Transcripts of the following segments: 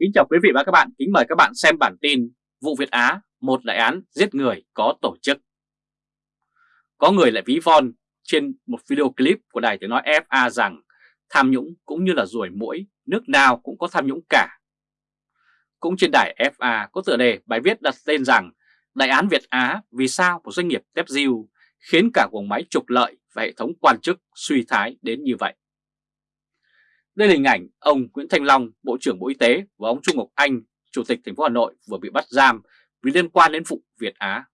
Kính chào quý vị và các bạn, kính mời các bạn xem bản tin Vụ Việt Á, một đại án giết người có tổ chức. Có người lại ví von trên một video clip của đài tiếng nói FA rằng tham nhũng cũng như là ruồi mũi, nước nào cũng có tham nhũng cả. Cũng trên đài FA có tựa đề bài viết đặt tên rằng Đại án Việt Á vì sao một doanh nghiệp tép diêu khiến cả guồng máy trục lợi và hệ thống quan chức suy thái đến như vậy. Đây là hình ảnh ông Nguyễn Thanh Long, Bộ trưởng Bộ Y tế và ông Trung Ngọc Anh, Chủ tịch thành phố Hà Nội vừa bị bắt giam vì liên quan đến vụ Việt Á.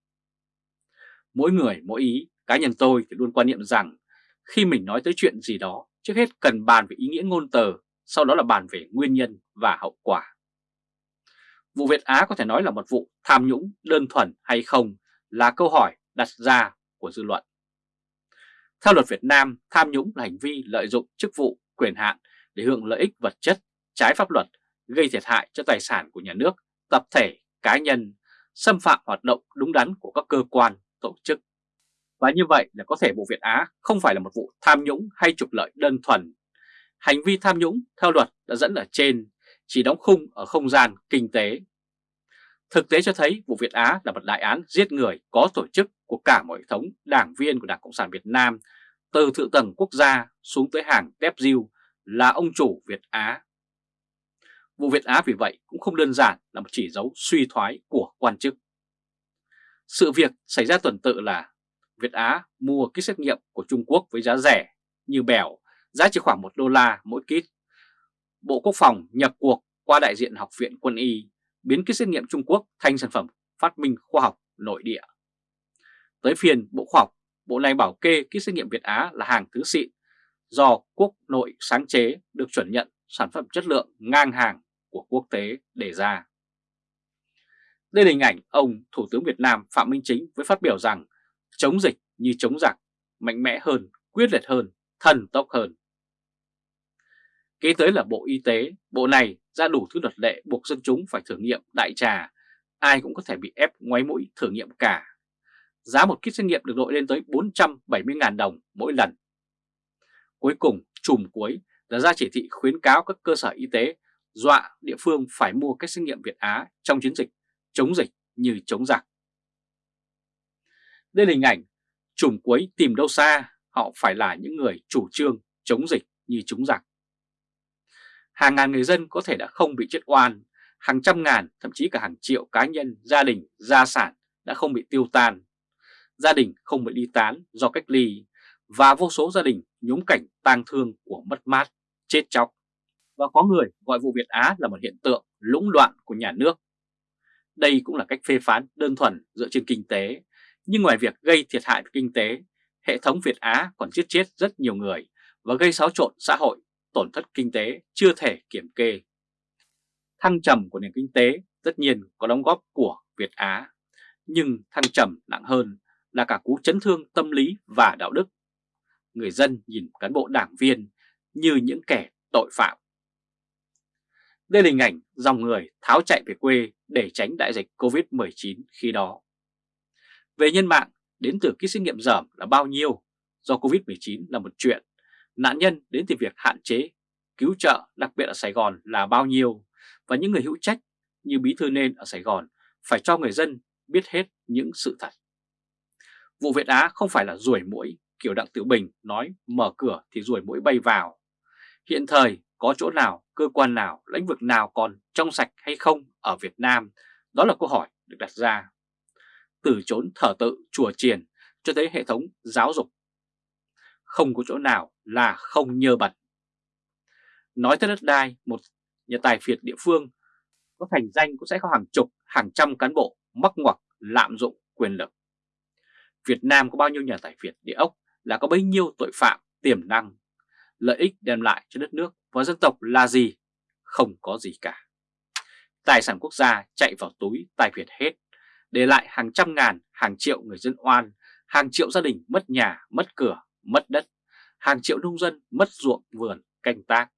Mỗi người mỗi ý, cá nhân tôi thì luôn quan niệm rằng khi mình nói tới chuyện gì đó, trước hết cần bàn về ý nghĩa ngôn từ, sau đó là bàn về nguyên nhân và hậu quả. Vụ Việt Á có thể nói là một vụ tham nhũng đơn thuần hay không là câu hỏi đặt ra của dư luận. Theo luật Việt Nam, tham nhũng là hành vi lợi dụng chức vụ, quyền hạn để hưởng lợi ích vật chất trái pháp luật gây thiệt hại cho tài sản của nhà nước, tập thể, cá nhân, xâm phạm hoạt động đúng đắn của các cơ quan, tổ chức. Và như vậy là có thể vụ Việt Á không phải là một vụ tham nhũng hay trục lợi đơn thuần. Hành vi tham nhũng theo luật đã dẫn ở trên, chỉ đóng khung ở không gian kinh tế. Thực tế cho thấy vụ Việt Á là một đại án giết người có tổ chức của cả mọi hệ thống đảng viên của Đảng Cộng sản Việt Nam, từ thượng tầng quốc gia xuống tới hàng tép diêu là ông chủ Việt Á. Vụ Việt Á vì vậy cũng không đơn giản là một chỉ dấu suy thoái của quan chức. Sự việc xảy ra tuần tự là Việt Á mua kit xét nghiệm của Trung Quốc với giá rẻ như bèo, giá chỉ khoảng 1 đô la mỗi kit. Bộ Quốc phòng nhập cuộc qua đại diện Học viện Quân y biến kit xét nghiệm Trung Quốc thành sản phẩm phát minh khoa học nội địa. Tới phiên Bộ Khoa học, Bộ này bảo kê kit xét nghiệm Việt Á là hàng thứ xịn do quốc nội sáng chế được chuẩn nhận sản phẩm chất lượng ngang hàng của quốc tế đề ra. Đây là hình ảnh ông Thủ tướng Việt Nam Phạm Minh Chính với phát biểu rằng chống dịch như chống giặc, mạnh mẽ hơn, quyết liệt hơn, thần tốc hơn. Kế tới là Bộ Y tế, bộ này ra đủ thứ luật lệ buộc dân chúng phải thử nghiệm đại trà, ai cũng có thể bị ép ngoáy mũi thử nghiệm cả. Giá một kit xét nghiệm được đội lên tới 470.000 đồng mỗi lần. Cuối cùng, chùm cuối là ra chỉ thị khuyến cáo các cơ sở y tế dọa địa phương phải mua các xét nghiệm Việt Á trong chiến dịch chống dịch như chống giặc. Đây là hình ảnh chùm cuối tìm đâu xa, họ phải là những người chủ trương chống dịch như chống giặc. Hàng ngàn người dân có thể đã không bị chết oan, hàng trăm ngàn, thậm chí cả hàng triệu cá nhân, gia đình, gia sản đã không bị tiêu tan. Gia đình không bị ly tán do cách ly, và vô số gia đình nhúng cảnh tang thương của mất mát, chết chóc. Và có người gọi vụ Việt Á là một hiện tượng lũng đoạn của nhà nước. Đây cũng là cách phê phán đơn thuần dựa trên kinh tế, nhưng ngoài việc gây thiệt hại về kinh tế, hệ thống Việt Á còn giết chết rất nhiều người và gây xáo trộn xã hội, tổn thất kinh tế chưa thể kiểm kê. Thăng trầm của nền kinh tế tất nhiên có đóng góp của Việt Á, nhưng thăng trầm nặng hơn là cả cú chấn thương tâm lý và đạo đức người dân nhìn cán bộ đảng viên như những kẻ tội phạm. Đây là hình ảnh dòng người tháo chạy về quê để tránh đại dịch Covid-19 khi đó. Về nhân mạng, đến từ kit xét nghiệm dởm là bao nhiêu? Do Covid-19 là một chuyện. Nạn nhân đến từ việc hạn chế, cứu trợ đặc biệt ở Sài Gòn là bao nhiêu? Và những người hữu trách như Bí Thư Nên ở Sài Gòn phải cho người dân biết hết những sự thật. Vụ Việt Á không phải là ruồi mũi kiểu Đặng Tiểu Bình nói mở cửa thì ruồi mũi bay vào. Hiện thời có chỗ nào, cơ quan nào, lĩnh vực nào còn trong sạch hay không ở Việt Nam? Đó là câu hỏi được đặt ra. Từ chốn thờ tự, chùa triền cho tới hệ thống giáo dục. Không có chỗ nào là không nhơ bẩn. Nói tới đất đai, một nhà tài phiệt địa phương có thành danh cũng sẽ có hàng chục, hàng trăm cán bộ mắc ngoặc lạm dụng quyền lực. Việt Nam có bao nhiêu nhà tài phiệt địa ốc là có bấy nhiêu tội phạm tiềm năng. Lợi ích đem lại cho đất nước và dân tộc là gì? Không có gì cả. Tài sản quốc gia chạy vào túi tài phiệt hết, để lại hàng trăm ngàn, hàng triệu người dân oan, hàng triệu gia đình mất nhà, mất cửa, mất đất, hàng triệu nông dân mất ruộng vườn, canh tác.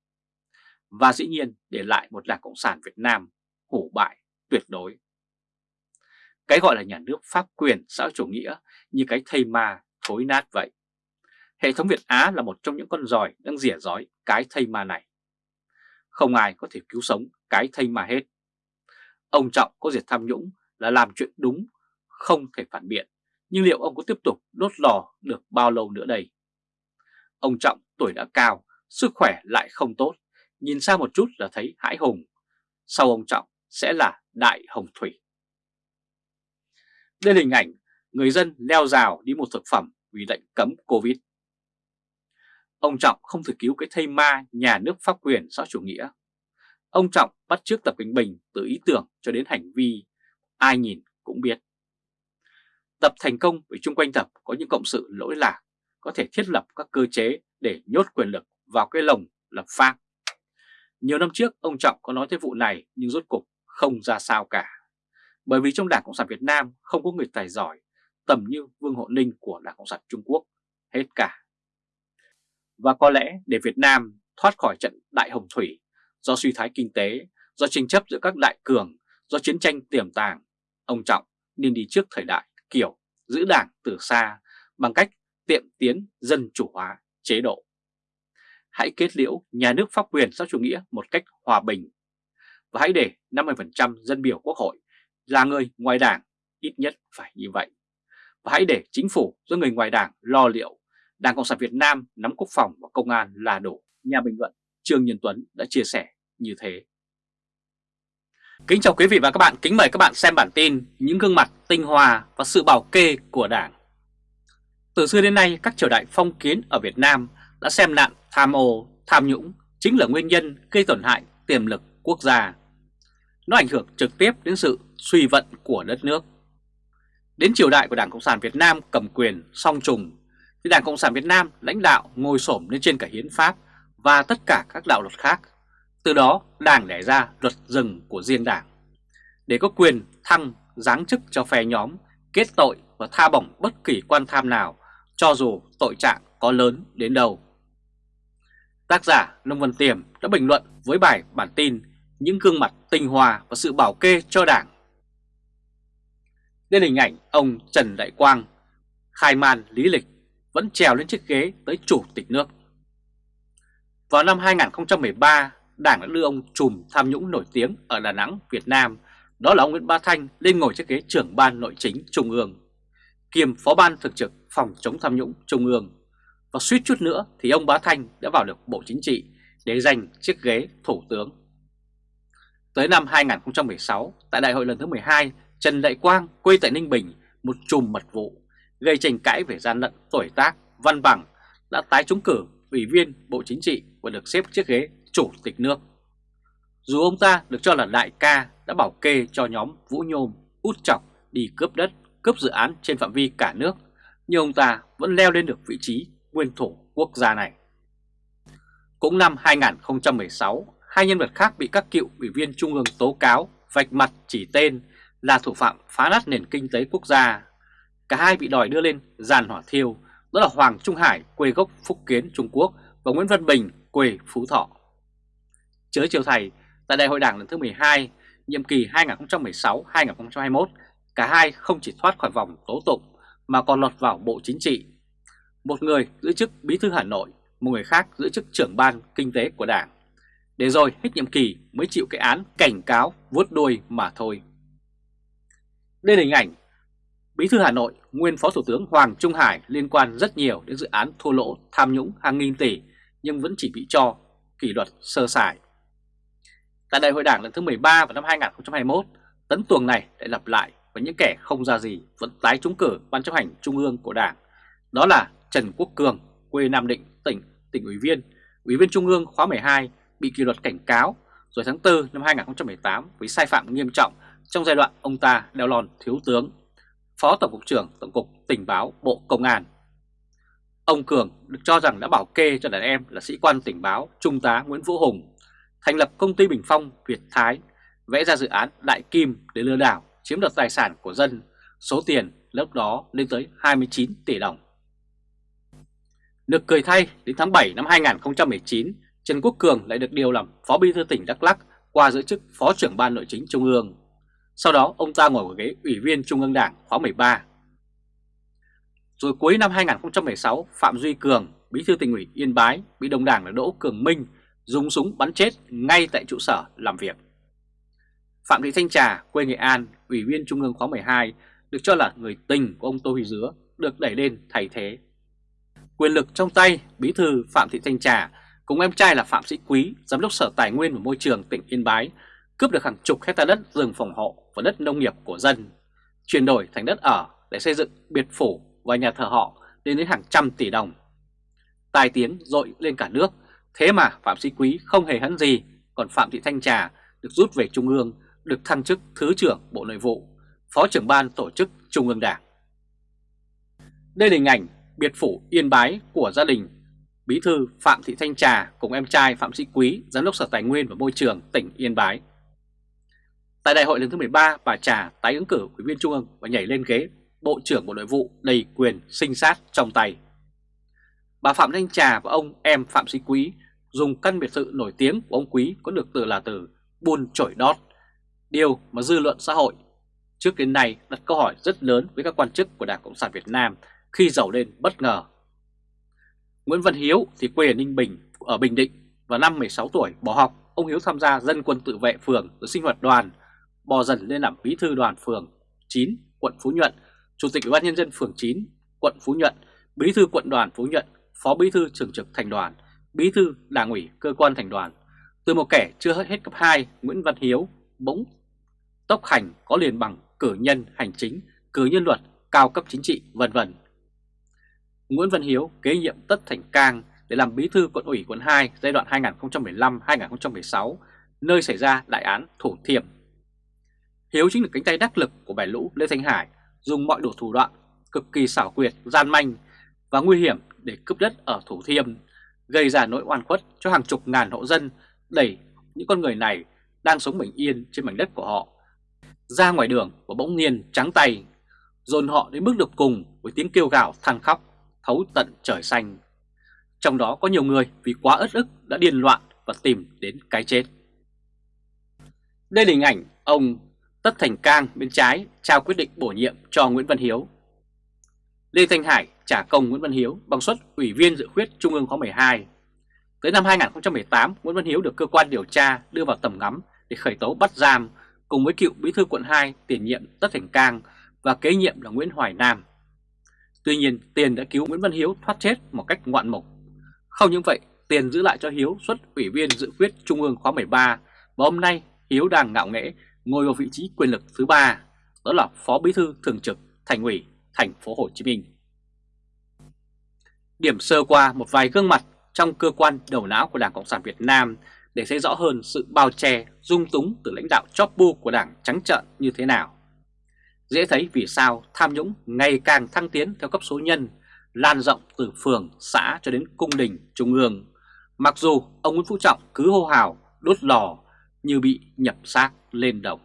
Và dĩ nhiên để lại một đảng Cộng sản Việt Nam hủ bại tuyệt đối. Cái gọi là nhà nước pháp quyền xã chủ nghĩa như cái thây ma thối nát vậy. Hệ thống Việt Á là một trong những con giòi đang rỉa rói cái thây ma này. không ai có thể cứu sống cái thây mà hết. Ông Trọng có diệt tham nhũng là làm chuyện đúng, không thể phản biện, nhưng liệu ông có tiếp tục đốt lò được bao lâu nữa đây? Ông Trọng tuổi đã cao, sức khỏe lại không tốt, nhìn xa một chút là thấy hãi hùng. Sau ông Trọng sẽ là Đại Hồng Thủy. Đây là hình ảnh người dân leo rào đi một thực phẩm vì lệnh cấm Covid. Ông Trọng không thể cứu cái thây ma nhà nước pháp quyền xã chủ nghĩa. Ông Trọng bắt trước Tập Cận Bình từ ý tưởng cho đến hành vi, ai nhìn cũng biết. Tập thành công vì chung quanh Tập có những cộng sự lỗi lạc, có thể thiết lập các cơ chế để nhốt quyền lực vào cái lồng lập pháp. Nhiều năm trước ông Trọng có nói tới vụ này nhưng rốt cục không ra sao cả. Bởi vì trong Đảng Cộng sản Việt Nam không có người tài giỏi tầm như Vương Hộ Ninh của Đảng Cộng sản Trung Quốc hết cả. Và có lẽ để Việt Nam thoát khỏi trận đại hồng thủy do suy thái kinh tế, do tranh chấp giữa các đại cường, do chiến tranh tiềm tàng, ông Trọng nên đi trước thời đại kiểu giữ đảng từ xa bằng cách tiệm tiến dân chủ hóa chế độ. Hãy kết liễu nhà nước pháp quyền xã chủ nghĩa một cách hòa bình và hãy để 50% dân biểu quốc hội là người ngoài đảng, ít nhất phải như vậy. Và hãy để chính phủ do người ngoài đảng lo liệu, Đảng Cộng sản Việt Nam nắm quốc phòng và công an là đủ. Nhà bình luận Trương Nhân Tuấn đã chia sẻ như thế. Kính chào quý vị và các bạn, kính mời các bạn xem bản tin những gương mặt tinh hoa và sự bảo kê của Đảng. Từ xưa đến nay, các triều đại phong kiến ở Việt Nam đã xem nạn tham ô, tham nhũng chính là nguyên nhân gây tổn hại tiềm lực quốc gia. Nó ảnh hưởng trực tiếp đến sự suy vận của đất nước. Đến triều đại của Đảng Cộng sản Việt Nam cầm quyền song trùng, thì Đảng Cộng sản Việt Nam lãnh đạo ngồi xổm lên trên cả hiến pháp và tất cả các đạo luật khác. Từ đó Đảng đẻ ra luật rừng của riêng Đảng. Để có quyền thăng, giáng chức cho phe nhóm, kết tội và tha bổng bất kỳ quan tham nào, cho dù tội trạng có lớn đến đâu. Tác giả Nông Văn Tiềm đã bình luận với bài bản tin Những gương mặt tinh hoa và sự bảo kê cho Đảng lên hình ảnh ông Trần Đại Quang khai man lý lịch vẫn trèo lên chiếc ghế tới chủ tịch nước. Vào năm 2013, Đảng đã đưa ông trùm tham nhũng nổi tiếng ở Đà Nẵng, Việt Nam, đó là ông Nguyễn ba Thanh lên ngồi chiếc ghế trưởng ban nội chính Trung ương, kiêm phó ban thực trực phòng chống tham nhũng Trung ương. Và suýt chút nữa thì ông Bá Thanh đã vào được Bộ Chính trị để giành chiếc ghế thủ tướng. Tới năm 2016, tại đại hội lần thứ 12 Trần Đại Quang quê tại Ninh Bình một chùm mật vụ gây tranh cãi về gian lận tuổi tác, văn bằng đã tái trúng cử ủy viên Bộ Chính trị và được xếp chiếc ghế chủ tịch nước. Dù ông ta được cho là đại ca đã bảo kê cho nhóm Vũ Nhôm, út chọc đi cướp đất, cướp dự án trên phạm vi cả nước, nhưng ông ta vẫn leo lên được vị trí nguyên thủ quốc gia này. Cũng năm 2016, hai nhân vật khác bị các cựu ủy viên Trung ương tố cáo vạch mặt chỉ tên là thủ phạm phá nát nền kinh tế quốc gia. Cả hai bị đòi đưa lên giàn hỏa thiêu, đó là Hoàng Trung Hải quê gốc Phúc Kiến Trung Quốc và Nguyễn Văn Bình quê Phú Thọ. Chớ chiều thầy, tại đại hội đảng lần thứ 12, nhiệm kỳ 2016-2021, cả hai không chỉ thoát khỏi vòng tố tụng mà còn lọt vào Bộ Chính trị. Một người giữ chức Bí thư Hà Nội, một người khác giữ chức trưởng ban kinh tế của đảng. Để rồi hết nhiệm kỳ mới chịu cái án cảnh cáo vuốt đuôi mà thôi. Đây là hình ảnh Bí thư Hà Nội, nguyên Phó Thủ tướng Hoàng Trung Hải liên quan rất nhiều đến dự án thua lỗ tham nhũng hàng nghìn tỷ nhưng vẫn chỉ bị cho kỷ luật sơ sài. Tại đại hội đảng lần thứ 13 vào năm 2021, tấn tuồng này lại lặp lại và những kẻ không ra gì vẫn tái trúng cử ban chấp hành trung ương của đảng. Đó là Trần Quốc Cường, quê Nam Định, tỉnh, tỉnh ủy viên, ủy viên trung ương khóa 12 bị kỷ luật cảnh cáo rồi tháng 4 năm 2018 với sai phạm nghiêm trọng trong giai đoạn ông ta đeo lòn thiếu tướng, Phó Tổng cục trưởng Tổng cục Tình báo Bộ Công an. Ông Cường được cho rằng đã bảo kê cho đàn em là sĩ quan tình báo Trung tá Nguyễn Vũ Hùng, thành lập công ty Bình Phong Việt Thái, vẽ ra dự án Đại Kim để lừa đảo chiếm đoạt tài sản của dân, số tiền lúc đó lên tới 29 tỷ đồng. Được cười thay, đến tháng 7 năm 2019, Trần Quốc Cường lại được điều làm Phó Bí thư tỉnh Đắk Lắk qua giữ chức Phó trưởng Ban Nội chính Trung ương. Sau đó ông ta ngồi ở ghế Ủy viên Trung ương Đảng khóa 13. Rồi cuối năm 2016, Phạm Duy Cường, Bí thư tỉnh ủy Yên Bái bị đồng đảng là Đỗ Cường Minh dùng súng bắn chết ngay tại trụ sở làm việc. Phạm Thị Thanh Trà, quê Nghệ An, Ủy viên Trung ương khóa 12, được cho là người tình của ông Tô Huy Dứa, được đẩy lên thay thế. Quyền lực trong tay, Bí thư Phạm Thị Thanh Trà cùng em trai là Phạm Sĩ Quý, Giám đốc Sở Tài nguyên và Môi trường tỉnh Yên Bái, cướp được hàng chục hecta đất rừng phòng hộ và đất nông nghiệp của dân, chuyển đổi thành đất ở để xây dựng biệt phủ và nhà thờ họ lên đến hàng trăm tỷ đồng. tài tiếng dội lên cả nước, thế mà Phạm Sĩ Quý không hề hấn gì, còn Phạm Thị Thanh Trà được rút về Trung ương, được thăng chức Thứ trưởng Bộ Nội vụ, Phó trưởng ban tổ chức Trung ương Đảng. Đây là hình ảnh biệt phủ Yên Bái của gia đình Bí thư Phạm Thị Thanh Trà cùng em trai Phạm Sĩ Quý, Giám đốc Sở Tài nguyên và Môi trường tỉnh Yên Bái. Tại đại hội lần thứ 13, bà Trà tái ứng cử Ủy viên Trung ương và nhảy lên ghế Bộ trưởng Bộ Nội vụ đầy quyền sinh sát trong tay. Bà Phạm Thanh Trà và ông em Phạm Sĩ Quý dùng căn biệt thự nổi tiếng của ông Quý có được từ là từ buôn chổi đót, điều mà dư luận xã hội trước đến nay đặt câu hỏi rất lớn với các quan chức của Đảng Cộng sản Việt Nam khi giàu lên bất ngờ. Nguyễn Văn Hiếu thì quê ở Ninh Bình, ở Bình Định và năm 16 tuổi bỏ học, ông Hiếu tham gia dân quân tự vệ phường rồi sinh hoạt đoàn, bò dần lên làm bí thư đoàn phường 9, quận Phú Nhuận, chủ tịch ủy ban nhân dân phường 9, quận Phú Nhuận, bí thư quận đoàn Phú Nhuận, phó bí thư thường trực thành đoàn, bí thư đảng ủy cơ quan thành đoàn. Từ một kẻ chưa hết cấp 2, Nguyễn Văn Hiếu bỗng tốc hành có liền bằng cử nhân hành chính, cử nhân luật, cao cấp chính trị, vân vân. Nguyễn Văn Hiếu kế nhiệm Tất Thành Cang để làm bí thư quận ủy quận 2 giai đoạn 2015-2016, nơi xảy ra đại án Thủ Thiêm. Hiếu chính là cánh tay đắc lực của bè lũ Lê Thanh Hải, dùng mọi đủ thủ đoạn cực kỳ xảo quyệt, gian manh và nguy hiểm để cướp đất ở Thủ Thiêm, gây ra nỗi oan khuất cho hàng chục ngàn hộ dân, đẩy những con người này đang sống bình yên trên mảnh đất của họ ra ngoài đường và bỗng nhiên trắng tay, dồn họ đến bước được cùng với tiếng kêu gào than khóc, thấu tận trời xanh. Trong đó có nhiều người vì quá ớt ức đã điên loạn và tìm đến cái chết. Đây là hình ảnh ông Tất Thành Cang bên trái trao quyết định bổ nhiệm cho Nguyễn Văn Hiếu. Lê Thanh Hải trả công Nguyễn Văn Hiếu bằng suất Ủy viên dự khuyết Trung ương khóa 12. Tới năm 2018, Nguyễn Văn Hiếu được cơ quan điều tra đưa vào tầm ngắm để khởi tố bắt giam cùng với cựu bí thư quận 2 tiền nhiệm Tất Thành Cang và kế nhiệm là Nguyễn Hoài Nam. Tuy nhiên, Tiền đã cứu Nguyễn Văn Hiếu thoát chết một cách ngoạn mục. Không những vậy, Tiền giữ lại cho Hiếu xuất ủy viên dự khuyết Trung ương khóa 13 và hôm nay Hiếu đang ngạo nghễ ngồi vào vị trí quyền lực thứ ba, đó là Phó Bí thư Thường trực Thành ủy Thành phố Hồ Chí Minh. Điểm sơ qua một vài gương mặt trong cơ quan đầu não của Đảng Cộng sản Việt Nam để thấy rõ hơn sự bao che, dung túng từ lãnh đạo chóp bu của Đảng trắng trợn như thế nào. Dễ thấy vì sao tham nhũng ngày càng thăng tiến theo cấp số nhân, lan rộng từ phường, xã cho đến cung đình, trung ương. Mặc dù ông Nguyễn Phú Trọng cứ hô hào, đốt lò như bị nhập xác lên đồng.